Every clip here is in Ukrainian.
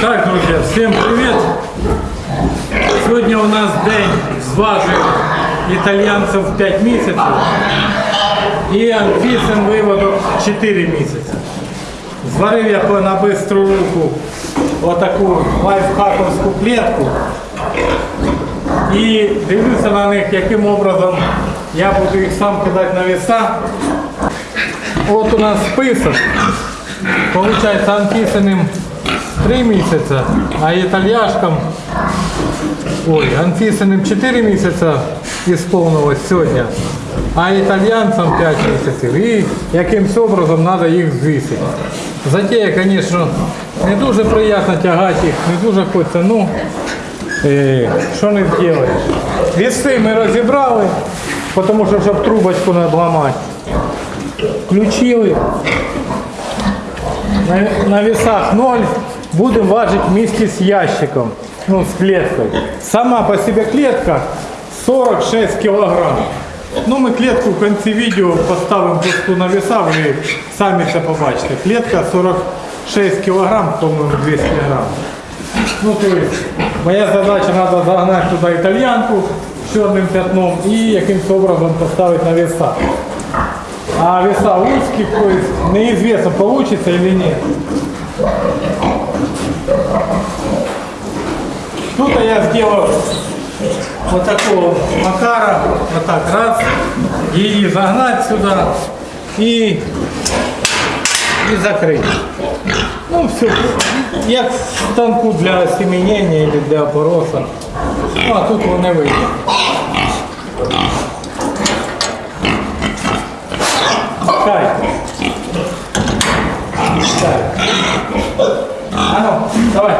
Так, друзья, всем привет! Сьогодні у нас день зважив італьянців 5 місяців і Анфісин виводок 4 місяці. Зварив я на бистру руку отаку лайфхаковську клетку і дивлюся на них, яким образом я буду їх сам кидати на веса. От у нас список. Получается Анфисиным 3 месяца, а итальяшкам, ой, Анфисиным 4 месяца исполнилось сегодня, а итальянцам 5 месяцев. І якимсь образом треба їх звісити. Затея, звісно, не дуже приємно тягати їх, не дуже хочеться, ну, е, що не зробиш. Віси ми розібрали, тому що щоб трубочку надламати. Включили, на, на весах 0 будем важить вместе с ящиком, ну с клеткой. Сама по себе клетка 46 килограмм. Ну ми клетку в кінці відео поставимо просто на веса, ви самі це побачите. Клетка 46 килограмм, по-моєму 200 грамм. Ну то есть, моя задача треба загнати туди італьянку чорним пятном і якимось образом поставити на веса. А веса узких, то есть неизвестно, получится или Тут я сделал вот такого макара, вот так раз, и загнать сюда и, и закрыть. Ну все, як станку для семенения или для опороса. Ну, а тут вони вийде. Кай. Кай. А ну. Давай.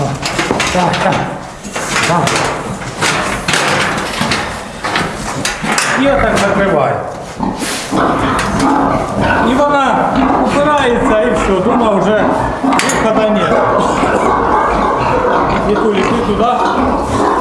Пошел, пошел. Давай, давай. Давай. І отак закривай. І вона упирається і все, думаю, вже виходу нет. Вітуль, іди туди. Поміняємося.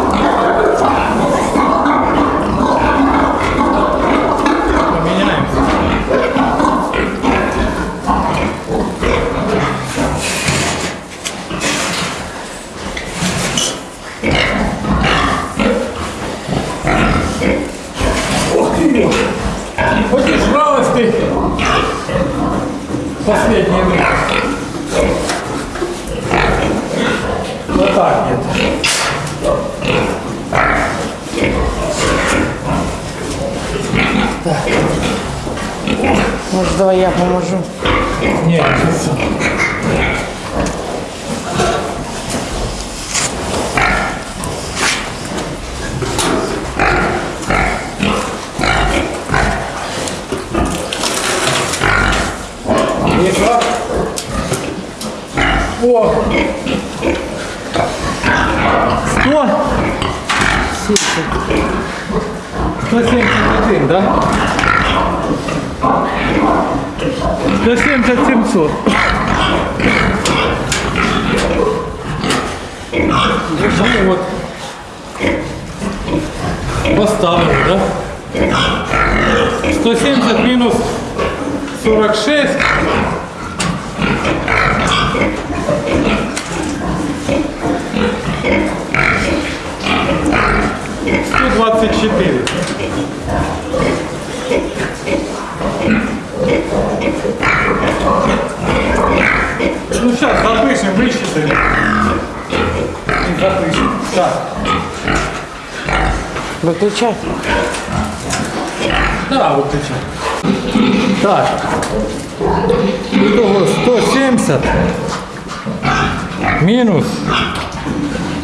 170 700. Ну вот. Поставили, да? 170 минус 46. Сто двадцать четыре. Ну сейчас запишем, высчитаем. И запишем. Так. Выключай. Да, выключай. Так. Итого 170 мінус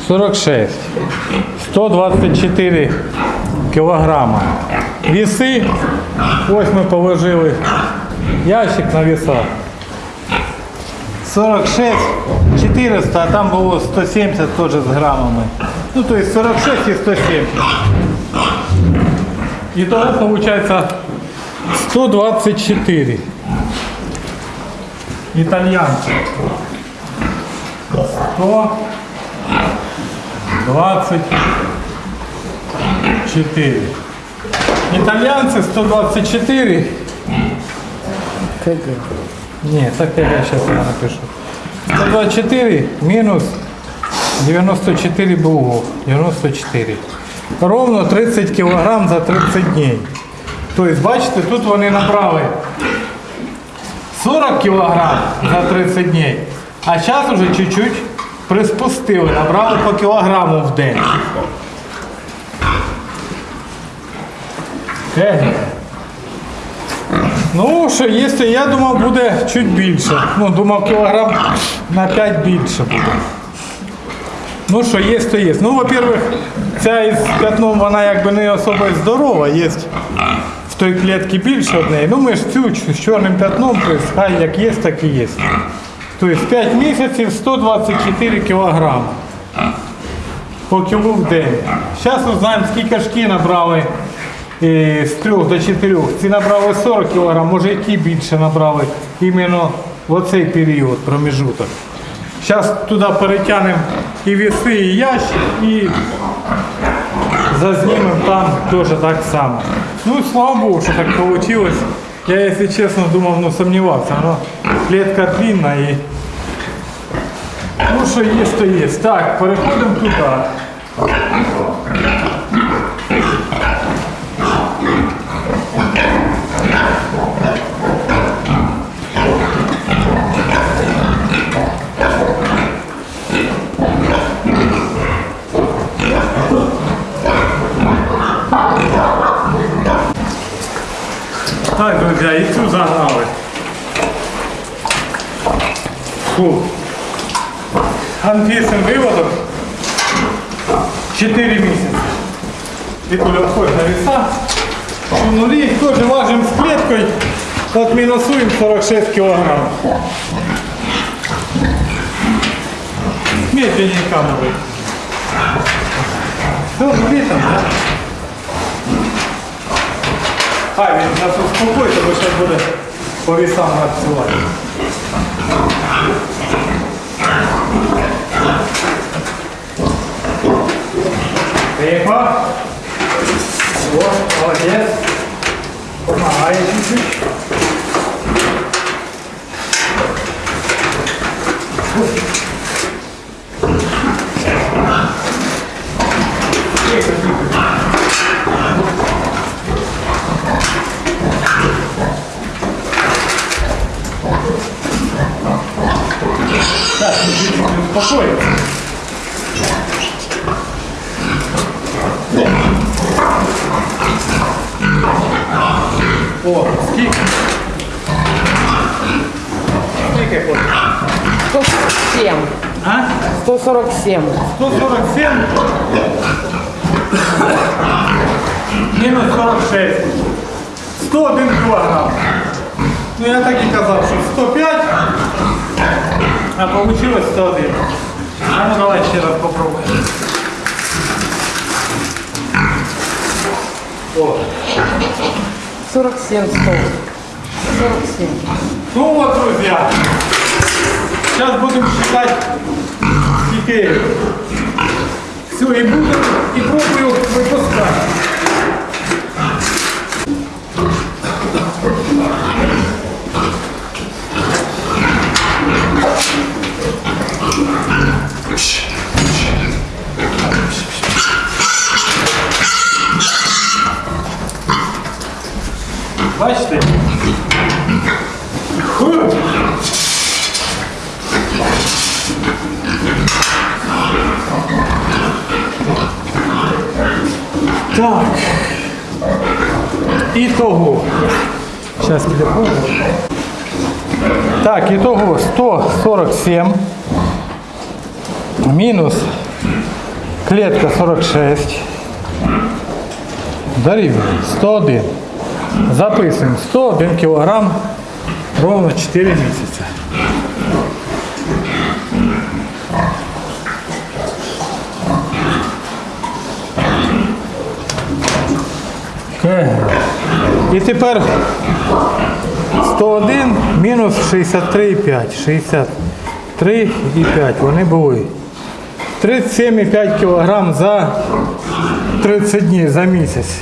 46. 124 кілограма. Віси. Ось ми положили ящик на весах. 46 400, а там було 170 теж з грамами. Ну, то есть 46 і 170. Итого получается 124. Итальянцы. 124. Итальянцы 124. КГ. Не, так я сейчас я напишу. 124 минус 94 булгов. 94. Ровно 30 кілограм за 30 днів. Тобто, бачите, тут вони набрали 40 кілограм за 30 днів, а зараз вже чуть-чуть приспустили, набрали по кілограму в день. Техніка. Ну, що якщо я думав, буде чуть більше. Ну, думав, кілограм на 5 більше буде. Ну що, є, то є. Ну, во-первых, ця із п'ятном, вона якби не особо здорова, є в той клітці більше однієї. Ну ми ж цю з чорним п'ятном, хай як є, так і є. Тобто 5 місяців 124 кілограми по кілу в день. Зараз узнаємо, скільки шки набрали з 3 до 4. Ці набрали 40 кг, може які більше набрали іменно в оцей період, проміжуток. Зараз туди перетягнемо і віси, і ящик, і зазнімемо там теж так само. Ну, слава Богу, що так вийшло. Я, якщо чесно, думав, ну сумнівався. Но клітка длинна і Ну, що є, то є. Так, переходимо туди. Так, друзі, і цю загнали. Фу. Анфісин виводок 4 місяці. Вікуля входить на веса. У нулі теж важимо з клеткою. От мінусуємо 46 кілограм. Медленнее камеры. Все, нулі там, да? А, він нас успокоїть, бо зараз буде по весам надсилати. Тихо. Вот, молодец. 我们还是。Скільки хочеш? 147. А? 147. 147 мінус 46. 101 кілограм. Ну я так і казав, що 105, а вийшло 101. А ну давай ще раз попробуємо. О. 47 100. 47. Ну вот, друзья, сейчас будем считать теперь. Все, и буду, Так. Итого. Сейчас телефон. Так, итого 147 минус клетка 46 дорівнює 101. Записуємо 101 кілограм ровно 4 місяці. І тепер 101 мінус 63,5. 63,5 вони були. 37,5 кг за 30 днів за місяць.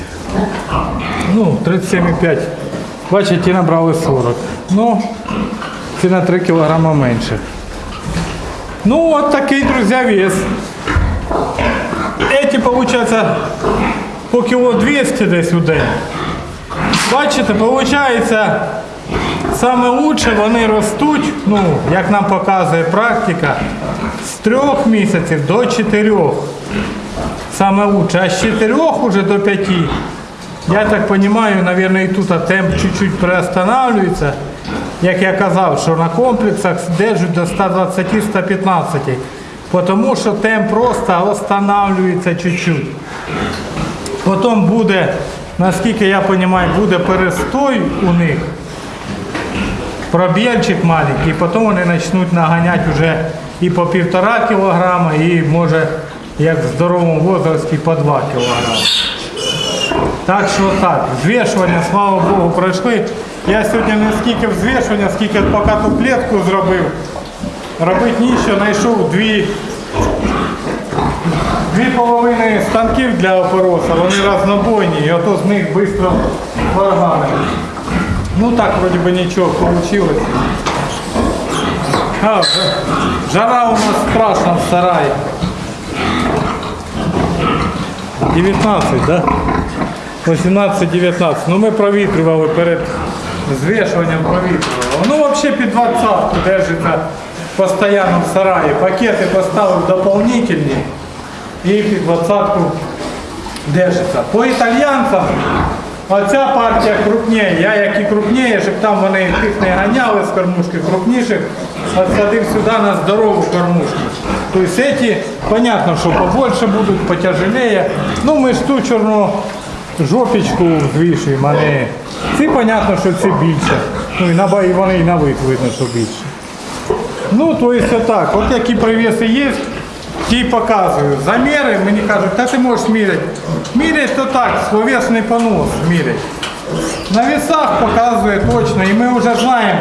Ну, 37,5. Бачите, набрали 40. Ну, ці на 3 кг менше. Ну, от такий, друзі, вес. Эти, получается, по кіло 200 десь у день. Бачите, виходить, саме лучше вони ростуть, ну, як нам показує практика, з трьох місяців до чотирьох. Саме лучше. А з чотирьох уже до п'яти. Я так розумію, мабуть, і тут темп чуть-чуть приостанавливается. Як я казав, що на комплексах держать до 120-115. Тому що темп просто останавливается чуть-чуть. Потім буде, наскільки я розумію, буде перестой у них. Пробільчик маленький, і потім вони почнуть наганяти вже і по півтора кілограма, і може як в здоровому возрасті по 2 кілограми. Так що так, взвішування, слава Богу, пройшли. Я сьогодні не скільки взвішування, скільки поки ту клітку зробив. Робити нічого, знайшов дві Дві половини станків для опороса, вони разнобойні, і ото з них швидко варганили. Ну так вроді би нічого вийшло. А, жа- жара у нас страшна в сараї. 19, да? 18-19. Ну ми провітрювали перед звішуванням провітрювали. Ну взагалі під 20 держиться постійно в сараї. Пакети поставив дополнительні І під 20 держиться. По італьянцям оця партія крупніє. Я як і крупніє, щоб там вони тих не ганяли з кормушки крупніших, отсадив сюди на здорову кормушку. Тобто ці, понятно, що побольше будуть, потяжелее. Ну ми ж ту чорну жопічку звішуємо, а не ці, понятно, що ці більше. Ну і вони і на вид видно, що більше. Ну, то есть отак. От які привіси є, ті показую. Заміри мені кажуть, та ти можеш міряти. Мірять то так, словесний понос мірять. На весах показує точно, і ми вже знаємо,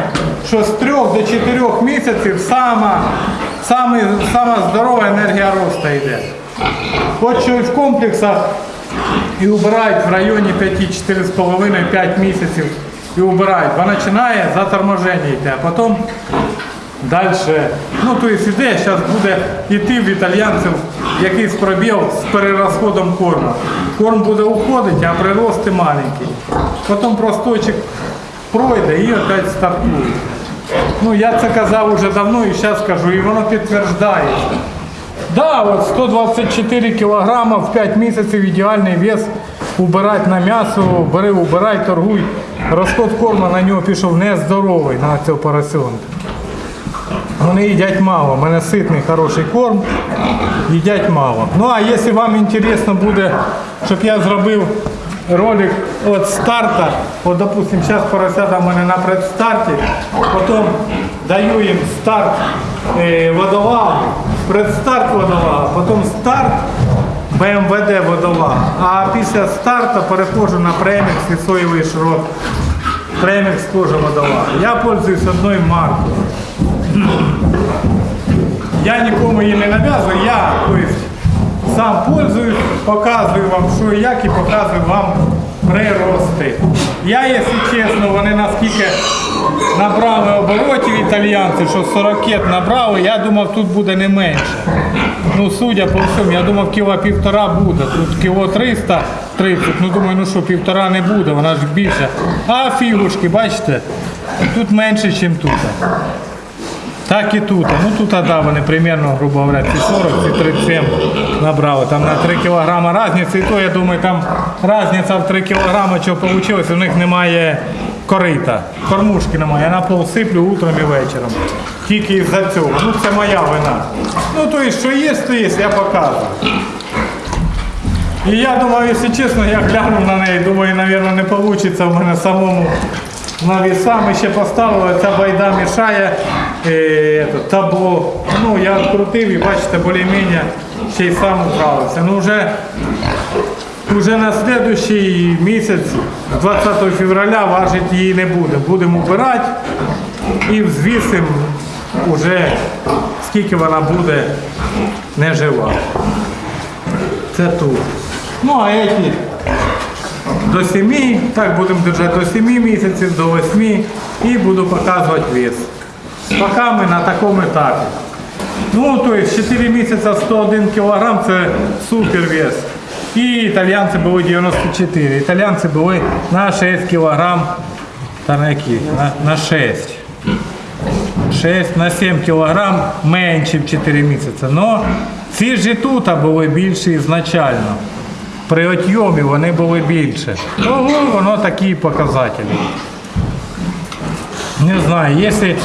що з 3 до 4 місяців сама, саме, сама здорова енергія росту йде. От що і в комплексах і убирають в районі 5-4,5-5 місяців і убирають, бо починає заторможення йти, а потім далі. Ну, то есть іде, зараз буде йти в італійців якийсь пробіл з перерозходом корму. Корм буде уходити, а прирости маленький. Потім простойчик пройде і опять стартує. Ну, я це казав уже давно і зараз кажу, і воно підтверджується. Да, от 124 кілограма в 5 місяців ідеальний вес. Убирати на м'ясо, бери, убирай, торгуй. Розход корму на нього пішов нездоровий на цього поросенка. Вони їдять мало. У мене ситний хороший корм. Їдять мало. Ну а якщо вам інтересно буде, щоб я зробив ролик від старта, от допустим, зараз поросята в мене на предстарті, потім даю їм старт е, водолагу, предстарт водолага, потім старт БМВД водолага. А після старту переходжу на премікс і соєвий шрот. Премікс теж водолага. Я пользуюсь одною маркою. Я нікому її не нав'язую, я то есть, сам пользуюсь, показую вам, що і як, і показую вам прирости. Я, якщо чесно, вони наскільки набрали оборотів італійці, що 40 набрали, я думав, тут буде не менше. Ну, судя по всьому, я думав, кіло півтора буде. Тут кіло 330, ну думаю, ну що, півтора не буде, вона ж більше. А фігушки, бачите, тут менше, ніж тут. Так і тут. Ну тут, да, вони примерно, грубо говоря, ці 40, ці 37 набрали. Там на 3 кілограма різниця. І то, я думаю, там різниця в 3 кілограми, що вийшло, у них немає корита. Кормушки немає. Я на пол сиплю утром і вечором. Тільки із-за цього. Ну це моя вина. Ну то і що є, то є, я показую. І я думаю, якщо чесно, я глянув на неї, думаю, мабуть, не вийде в мене самому на віса. Ще поставили, ця байда мішає е, табло. Ну, я відкрутив і бачите, більш-менш ще й сам вправився. Ну, вже, вже на слідуючий місяць, 20 февраля, важити її не буде. Будемо вбирати і взвісимо вже скільки вона буде не жива. Це тут. Ну а эти до 7, так будемо держати до 7 місяців, до 8 і буду показувати вес. Поки ми на такому етапі. Ну, то есть 4 місяці 101 кг це супер вес. І італійці були 94. Італійці були на 6 кг, та на які? На, на 6. 6 на 7 кг менше в 4 місяці. Но ці ж і тут були більші ізначально. При отйомі вони були більше. Ого, воно такі показателі. Не знаю, если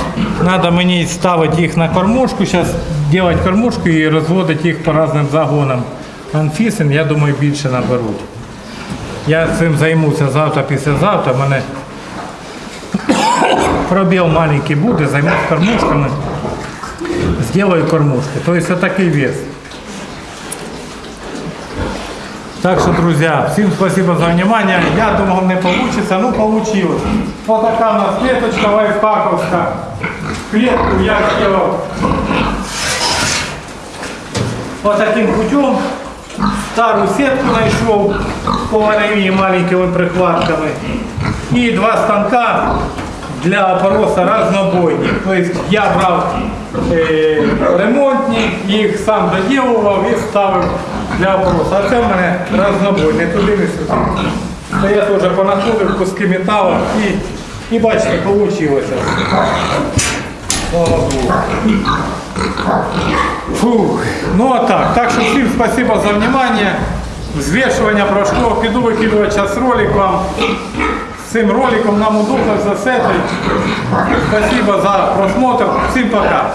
надо мені ставити їх на кормушку, зараз делать кормушку і розводити їх по різним загонам анфісин, я думаю, більше наберуть. Я цим займуся завтра, післязавтра. У мене пробіл маленький буде, займусь кормушками. Сделаю кормушки. То есть такий вес. Так что, друзья, всем спасибо за внимание. Я думал, не получится, ну получилось. Вот такая у нас клеточка лайфхаковская. Клетку я сделал вот таким путем. Старую сетку нашел с маленькими прихватками. И два станка для опороса разнобойні. Тобто я брав е, ремонтні, їх сам доділував і ставив для опоросу. А це в мене разнобойні, туди, не сюди. Це я теж понаходив куски металу і, і бачите, вийшло. Слава Богу. Фух. Ну а так. Так що всім спасибо за внимание. Взвешивание прошло. Піду викидувати зараз ролик вам. Цим роликом нам удобно за сетой. Спасибо за просмотр. Всім пока.